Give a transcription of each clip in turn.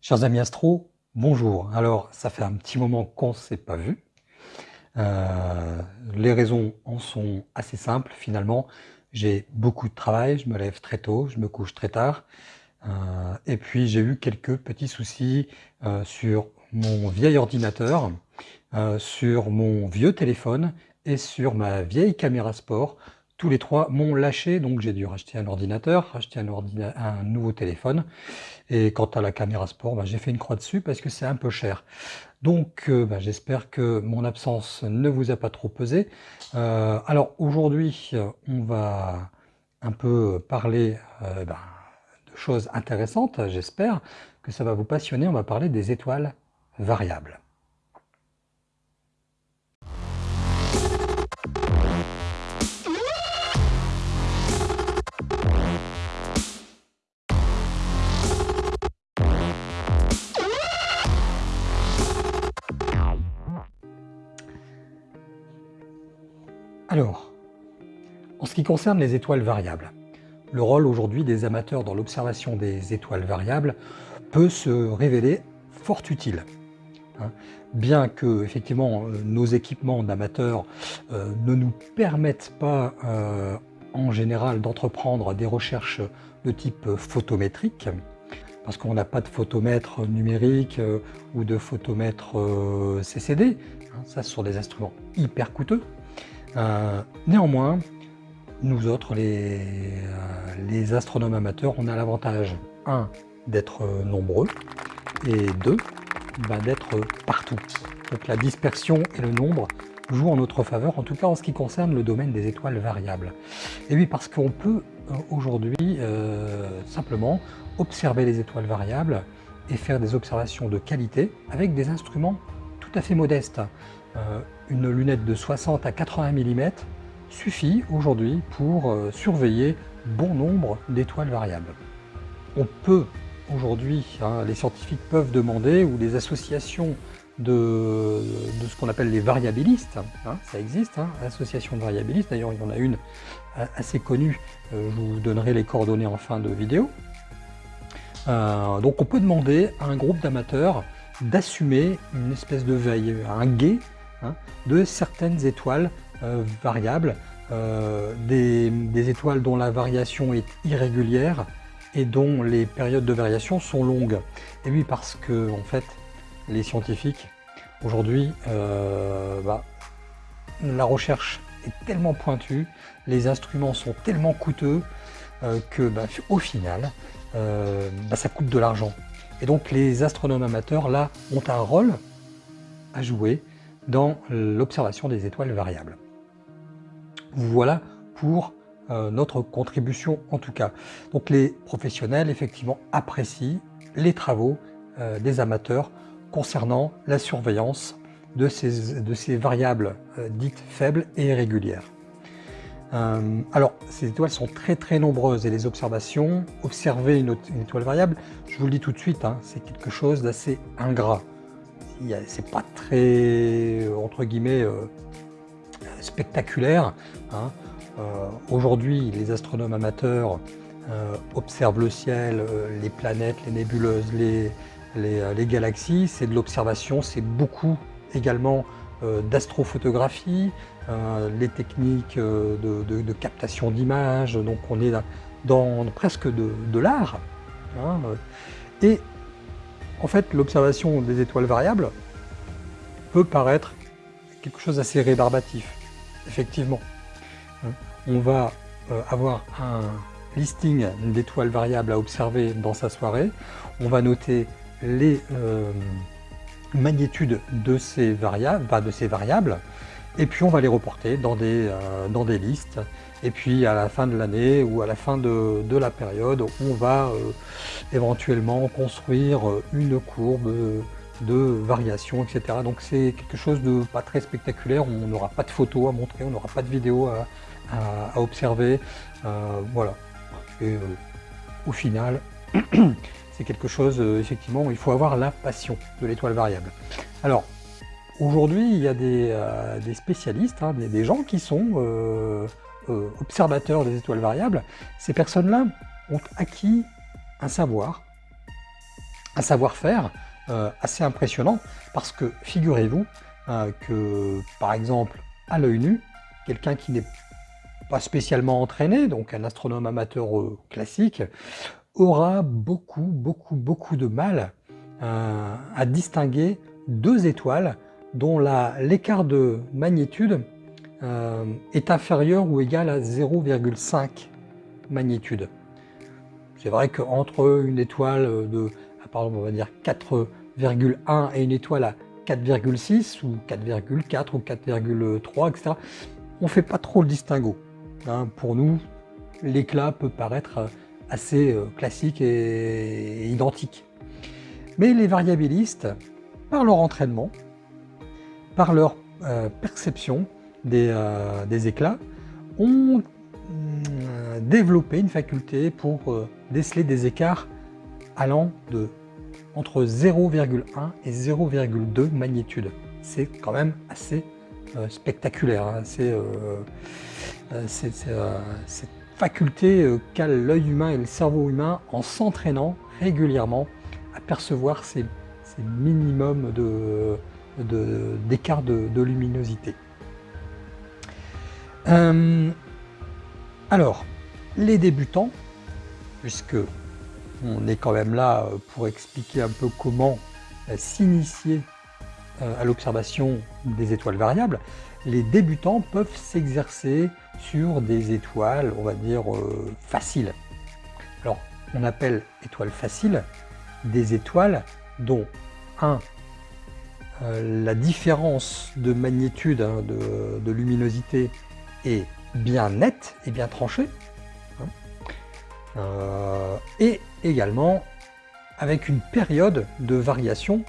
Chers amis astro, bonjour. Alors, ça fait un petit moment qu'on ne s'est pas vu. Euh, les raisons en sont assez simples finalement. J'ai beaucoup de travail, je me lève très tôt, je me couche très tard. Euh, et puis j'ai eu quelques petits soucis euh, sur mon vieil ordinateur, sur mon vieux téléphone et sur ma vieille caméra sport tous les trois m'ont lâché, donc j'ai dû racheter un ordinateur, racheter un, nouveau téléphone. Et quant à la caméra sport, bah, j'ai fait une croix dessus parce que c'est un peu cher. Donc euh, bah, j'espère que mon absence ne vous a pas trop pesé. Euh, alors aujourd'hui, on va un peu parler euh, bah, de choses intéressantes, j'espère que ça va vous passionner. On va parler des étoiles variables. Alors, en ce qui concerne les étoiles variables, le rôle aujourd'hui des amateurs dans l'observation des étoiles variables peut se révéler fort utile. Hein. Bien que effectivement euh, nos équipements d'amateurs euh, ne nous permettent pas euh, en général d'entreprendre des recherches de type photométrique, parce qu'on n'a pas de photomètre numérique ou de photomètre CCD, hein. ça ce sont des instruments hyper coûteux, euh, néanmoins, nous autres, les, euh, les, astronomes amateurs, on a l'avantage, un, d'être nombreux, et deux, bah, d'être partout. Donc la dispersion et le nombre jouent en notre faveur, en tout cas en ce qui concerne le domaine des étoiles variables. Et oui, parce qu'on peut euh, aujourd'hui simplement observer les étoiles variables et faire des observations de qualité avec des instruments tout à fait modestes. Euh, une lunette de 60 à 80 mm suffit aujourd'hui pour euh, surveiller bon nombre d'étoiles variables. On peut aujourd'hui, hein, les scientifiques peuvent demander, ou les associations de, ce qu'on appelle les variabilistes, hein, ça existe, hein, association de variabilistes, d'ailleurs il y en a une euh, assez connue, je vous donnerai les coordonnées en fin de vidéo. donc on peut demander à un groupe d'amateurs d'assumer une espèce de veille, un guet Hein, de certaines étoiles euh, variables, euh, des, étoiles dont la variation est irrégulière et dont les périodes de variation sont longues. Et oui, parce que en fait, les scientifiques, aujourd'hui, euh, bah, la recherche est tellement pointue, les instruments sont tellement coûteux que bah, au final, bah, ça coûte de l'argent. Et donc les astronomes amateurs, là, ont un rôle à jouer dans l'observation des étoiles variables. Voilà pour euh, notre contribution en tout cas. Donc les professionnels effectivement apprécient les travaux euh, des amateurs concernant la surveillance de ces, de ces variables euh, dites faibles et irrégulières. alors, ces étoiles sont très très nombreuses et les observations, observer une, étoile variable, je vous le dis tout de suite, hein, c'est quelque chose d'assez ingrat c'est pas très, entre guillemets, euh, spectaculaire. Hein. Euh, aujourd'hui, les astronomes amateurs euh, observent le ciel, les planètes, les nébuleuses, les, galaxies. C'est de l'observation, c'est beaucoup également d'astrophotographie, les techniques de, captation d'images. Donc on est dans, presque de, l'art. Hein. Et en fait, l'observation des étoiles variables peut paraître quelque chose d'assez rébarbatif, effectivement. Hein, on va euh, avoir un listing d'étoiles variables à observer dans sa soirée. On va noter les euh, magnitudes de ces variables, et puis on va les reporter dans des, euh, dans des listes et puis à la fin de l'année ou à la fin de, la période, on va euh, éventuellement construire euh, une courbe de variation, etc. Donc c'est quelque chose de pas très spectaculaire, on n'aura pas de photos à montrer, on n'aura pas de vidéos à, observer. Euh, voilà. Et au final, c'est quelque chose, effectivement, il faut avoir la passion de l'étoile variable. Alors, aujourd'hui, il y a des, spécialistes, hein, des, gens qui sont euh, observateurs des étoiles variables, ces personnes-là ont acquis un savoir, un savoir-faire assez impressionnant parce que figurez-vous que par exemple à l'œil nu, quelqu'un qui n'est pas spécialement entraîné, donc un astronome amateur classique, aura beaucoup, beaucoup, beaucoup de mal à distinguer deux étoiles dont l'écart de magnitude euh, est inférieur ou égal à 0,5 magnitude. C'est vrai qu'entre une étoile de, pardon, on va dire 4,1 et une étoile à 4,6 ou 4,4 ou 4,3, etc., on ne fait pas trop le distinguo. Hein. pour nous, l'éclat peut paraître assez euh, classique et identique. Mais les variabilistes, par leur entraînement, par leur euh, perception euh, des, éclats, ont euh, développé une faculté pour déceler des écarts allant de entre 0,1 et 0,2 magnitude. C'est quand même assez spectaculaire. Hein. C'est cette faculté qu'a l'œil humain et le cerveau humain en s'entraînant régulièrement à percevoir ces minimum d'écart de, de, luminosité. Euh, alors, les débutants, puisque on est quand même là pour expliquer un peu comment euh, s'initier euh, à l'observation des étoiles variables, les débutants peuvent s'exercer sur des étoiles, on va dire, faciles. Alors, on appelle étoiles faciles des étoiles dont un, euh, la différence de magnitude, hein, de, luminosité est bien nette et bien tranchée, hein. euh, et également avec une période de variation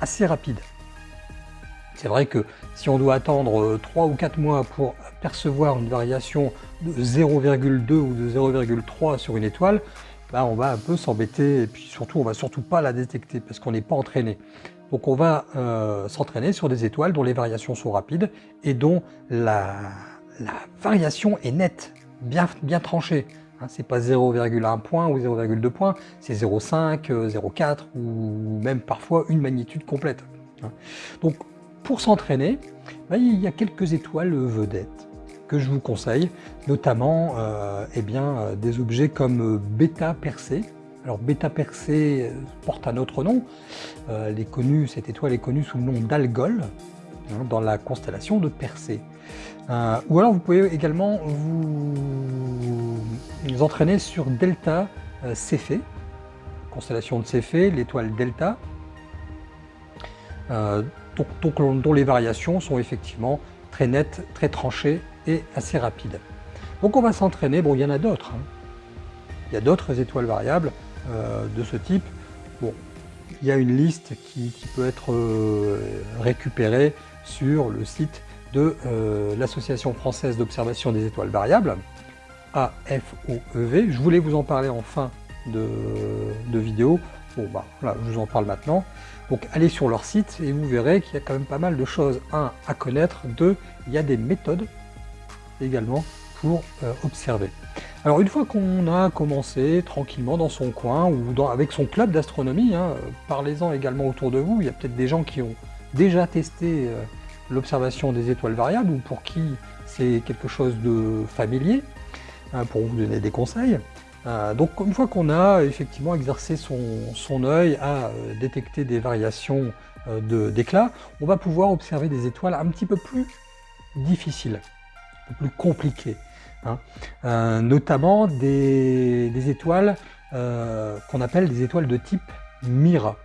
assez rapide. C'est vrai que si on doit attendre 3 ou 4 mois pour percevoir une variation de 0,2 ou de 0,3 sur une étoile, on va un peu s'embêter et puis surtout on va surtout pas la détecter parce qu'on n'est pas entraîné. Donc on va euh, s'entraîner sur des étoiles dont les variations sont rapides et dont la, variation est nette, bien, tranchée. Hein, c'est pas 0,1 point ou 0,2 points, c'est 0,5, 0,4 ou même parfois une magnitude complète. Hein. Donc pour s'entraîner, bah, il y a quelques étoiles vedettes que je vous conseille, notamment euh, eh bien, euh, des objets comme euh, Beta Persée. Alors Beta Persée porte un autre nom, est connu, cette étoile est connue sous le nom d'Algol, hein, dans la constellation de Persée. ou alors vous pouvez également vous, entraîner sur Delta Céphée, constellation de Céphée, l'étoile Delta, dont les variations sont effectivement très nettes, très tranchées et assez rapide. Donc on va s'entraîner, bon il y en a d'autres, hein. il y a d'autres étoiles variables euh, de ce type. Bon, il y a une liste qui, peut être euh, récupérée sur le site de euh, l'Association française d'observation des étoiles variables, AFOEV. Je voulais vous en parler en fin de, vidéo. Bon, bah, voilà, je vous en parle maintenant. Donc allez sur leur site et vous verrez qu'il y a quand même pas mal de choses. Un, à connaître. Deux, il y a des méthodes également pour euh, observer. Alors une fois qu'on a commencé tranquillement dans son coin ou avec son club d'astronomie, hein, parlez-en également autour de vous, il y a peut-être des gens qui ont déjà testé euh, l'observation des étoiles variables ou pour qui c'est quelque chose de familier, hein, pour vous donner des conseils. Euh, donc une fois qu'on a effectivement exercé son, son œil à détecter des variations d'éclat, on va pouvoir observer des étoiles un petit peu plus difficiles plus compliqué, hein. euh, notamment des, étoiles euh, qu'on appelle des étoiles de type Mira.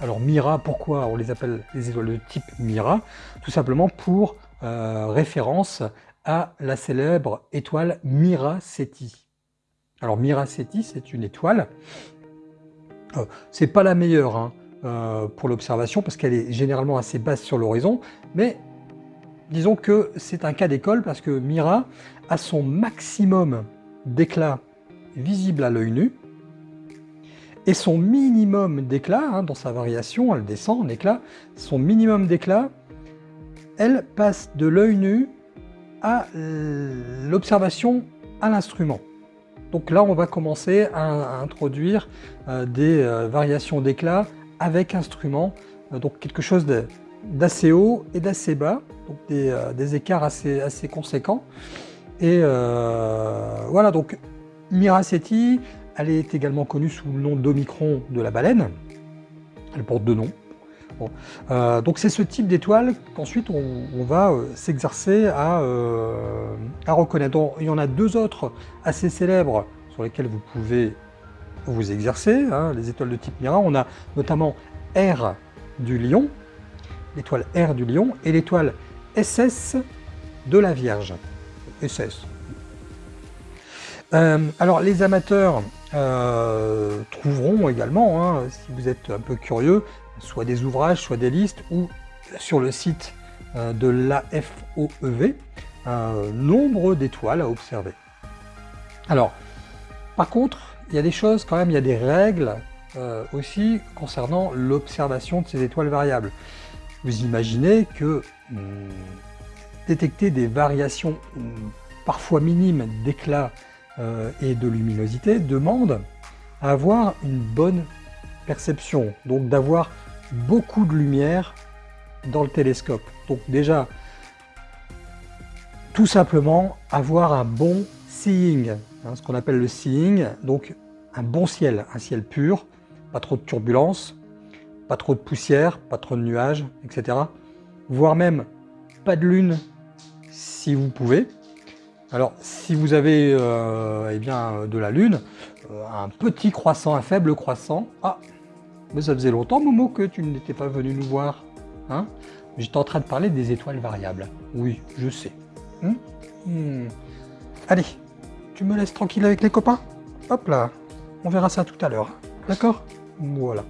Alors Mira, pourquoi on les appelle des étoiles de type Mira? Tout simplement pour euh, référence à la célèbre étoile Mira Ceti. Alors Mira Ceti, c'est une étoile, c'est pas la meilleure hein, pour l'observation parce qu'elle est généralement assez basse sur l'horizon, mais disons que c'est un cas d'école parce que Mira a son maximum d'éclat visible à l'œil nu et son minimum d'éclat, hein, dans sa variation, elle descend en éclat, son minimum d'éclat, elle passe de l'œil nu à l'observation à l'instrument. Donc là, on va commencer à, introduire des variations d'éclat avec instrument, donc quelque chose d'assez haut et d'assez bas, donc des, écarts assez, conséquents. Et voilà, donc Miracetti, elle est également connue sous le nom d'Omicron de la baleine. Elle porte deux noms. Euh, donc c'est ce type d'étoile qu'ensuite on, va euh, s'exercer euh, à, reconnaître. il y en a deux autres assez célèbres sur lesquels vous pouvez vous exercer, hein, les étoiles de type Mira. On a notamment R du Lion, l'étoile R du Lion, et l'étoile SS de la Vierge. SS, euh, alors les amateurs euh, trouveront également, hein, si vous êtes un peu curieux, soit des ouvrages, soit des listes, ou sur le site euh, de l'AFOEV, nombre d'étoiles à observer. Alors, par contre, il y a des choses quand même, il y a des règles aussi concernant l'observation de ces étoiles variables. Vous imaginez que hmm, détecter des variations hmm, parfois minimes d'éclat euh, et de luminosité demande à avoir une bonne perception, donc d'avoir beaucoup de lumière dans le télescope. Donc déjà, tout simplement avoir un bon seeing, hein, ce qu'on appelle le seeing, donc un bon ciel, un ciel pur, pas trop de turbulences, pas trop de poussière, pas trop de nuages, etc. Voire même pas de lune si vous pouvez. Alors, si vous avez euh, eh bien, de la Lune, euh, un petit croissant, un faible croissant, ah, mais ça faisait longtemps, Momo, que tu n'étais pas venu nous voir. Hein? J'étais en train de parler des étoiles variables. Oui, je sais. Hein? Hmm. Allez, tu me laisses tranquille avec les copains? Hop là, on verra ça tout à l'heure. D'accord? Voilà.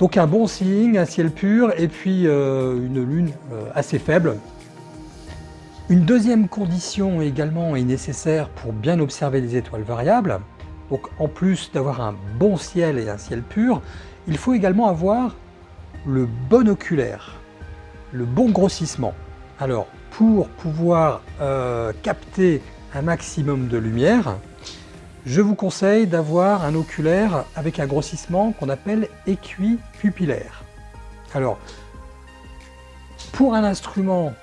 Donc un bon signe, un ciel pur, et puis euh, une lune assez faible, une deuxième condition également est nécessaire pour bien observer les étoiles variables. Donc en plus d'avoir un bon ciel et un ciel pur, il faut également avoir le bon oculaire, le bon grossissement. Alors pour pouvoir euh, capter un maximum de lumière, je vous conseille d'avoir un oculaire avec un grossissement qu'on appelle équipupillaire. Alors, pour un instrument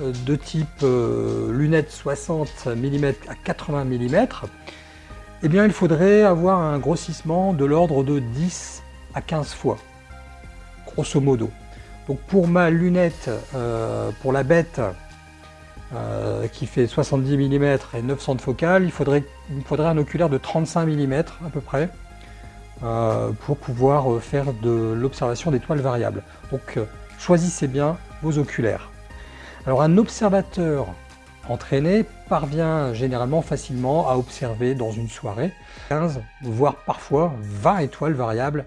euh, de type lunettes 60 mm à 80 mm, eh bien il faudrait avoir un grossissement de l'ordre de 10 à 15 fois, grosso modo. Donc pour ma lunette, euh, pour la bête, qui fait 70 mm et 900 de focale, il faudrait, un oculaire de 35 mm à peu près, pour pouvoir faire de l'observation d'étoiles variables. Donc choisissez bien vos oculaires. Alors un observateur entraîné parvient généralement facilement à observer dans une soirée 15, voire parfois 20 étoiles variables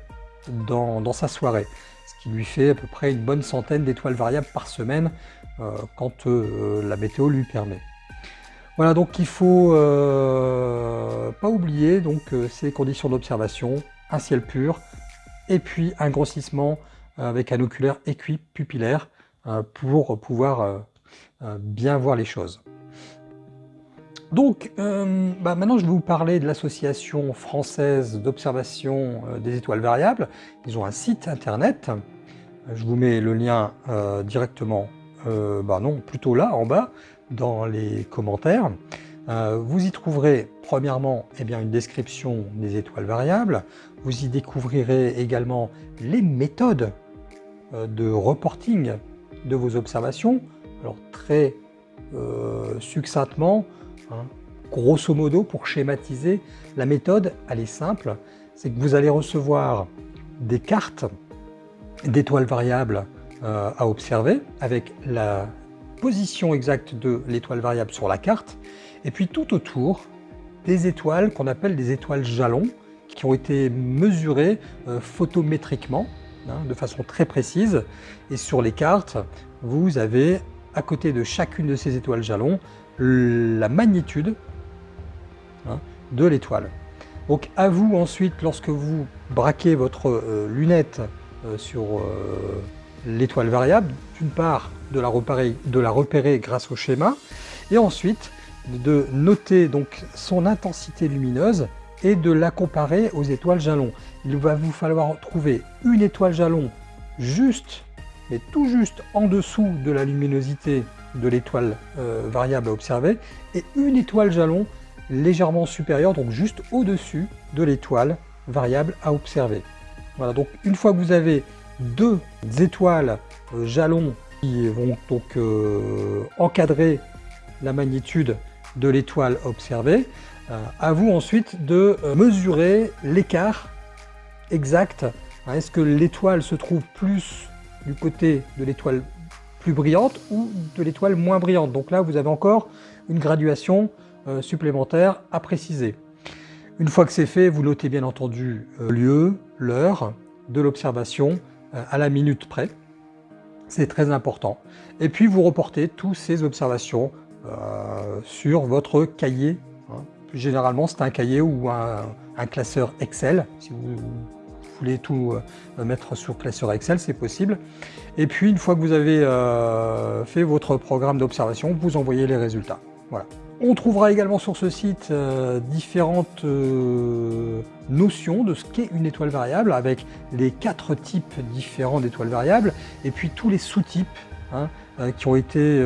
dans, sa soirée, ce qui lui fait à peu près une bonne centaine d'étoiles variables par semaine euh, quand euh, la météo lui permet. Voilà, donc il faut euh, pas oublier donc ces conditions d'observation, un ciel pur, et puis un grossissement avec un oculaire équipupillaire pour pouvoir euh, bien voir les choses. Donc, euh, bah, maintenant je vais vous parler de l'association française d'observation euh, des étoiles variables. Ils ont un site internet, je vous mets le lien directement, bah non, plutôt là, en bas, dans les commentaires. vous y trouverez premièrement eh bien, une description des étoiles variables, vous y découvrirez également les méthodes de reporting de vos observations, alors très euh, succinctement, hein, grosso modo, pour schématiser, la méthode, elle est simple, c'est que vous allez recevoir des cartes d'étoiles variables euh, à observer avec la position exacte de l'étoile variable sur la carte, et puis tout autour, des étoiles qu'on appelle des étoiles jalons, qui ont été mesurées euh, photométriquement, hein, de façon très précise, et sur les cartes, vous avez à côté de chacune de ces étoiles jalons la magnitude hein, de l'étoile. Donc à vous ensuite, lorsque vous braquez votre euh, lunette sur l'étoile variable, d'une part de la, repérer, grâce au schéma, et ensuite de noter donc son intensité lumineuse et de la comparer aux étoiles jalons. Il va vous falloir trouver une étoile jalon juste, mais tout juste en dessous de la luminosité de l'étoile euh, variable à observer, et une étoile jalon légèrement supérieure, donc juste au-dessus de l'étoile variable à observer. Voilà, donc une fois que vous avez deux étoiles euh, jalons qui vont donc euh, encadrer la magnitude de l'étoile observée, à vous ensuite de mesurer l'écart exact. Est-ce que l'étoile se trouve plus du côté de l'étoile plus brillante ou de l'étoile moins brillante? Donc là, vous avez encore une graduation euh, supplémentaire à préciser. Une fois que c'est fait, vous notez bien entendu le euh, lieu, l'heure de l'observation euh, à la minute près. C'est très important. Et puis vous reportez toutes ces observations sur votre cahier. Hein. Généralement, c'est un cahier ou un, classeur Excel, si vous voulez tout euh, mettre sur classeur Excel, c'est possible. Et puis, une fois que vous avez euh, fait votre programme d'observation, vous envoyez les résultats. Voilà. On trouvera également sur ce site euh, différentes notions de ce qu'est une étoile variable, avec les quatre types différents d'étoiles variables, et puis tous les sous-types hein, qui, ont été,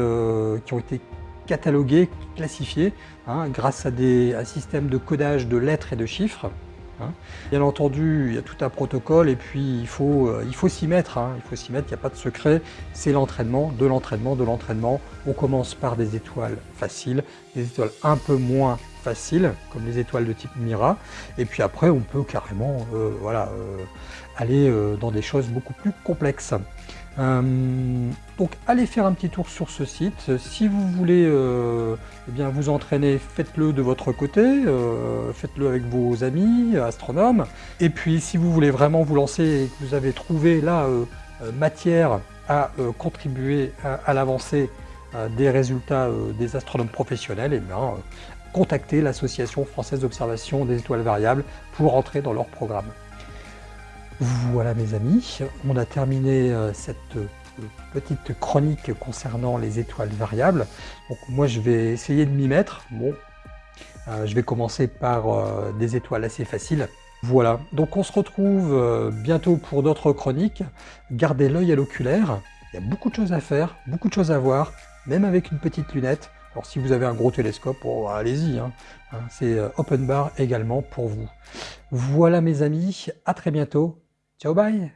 qui ont été catalogués, classifiés, hein, grâce à un système de codage de lettres et de chiffres. Hein. Bien entendu, il y a tout un protocole et puis il faut euh, s'y mettre, hein. il faut s'y mettre, il n'y a pas de secret, c'est l'entraînement, de l'entraînement, de l'entraînement. On commence par des étoiles faciles, des étoiles un peu moins faciles, comme les étoiles de type Mira, et puis après on peut carrément euh, voilà, euh, aller dans des choses beaucoup plus complexes. Euh, donc allez faire un petit tour sur ce site. Si vous voulez euh, eh bien, vous entraîner, faites-le de votre côté, euh, faites-le avec vos amis astronomes. Et puis si vous voulez vraiment vous lancer et que vous avez trouvé là matière à contribuer à, l'avancée des résultats des astronomes professionnels, eh bien, contactez l'Association française d'observation des étoiles variables pour entrer dans leur programme. Voilà mes amis, on a terminé euh, cette euh, petite chronique concernant les étoiles variables. Donc moi je vais essayer de m'y mettre. Bon, euh, je vais commencer par des étoiles assez faciles. Voilà, donc on se retrouve bientôt pour d'autres chroniques. Gardez l'œil à l'oculaire, il y a beaucoup de choses à faire, beaucoup de choses à voir, même avec une petite lunette. Alors si vous avez un gros télescope, oh, allez-y, hein. Hein, c'est open bar également pour vous. Voilà mes amis, à très bientôt, 搅拌一下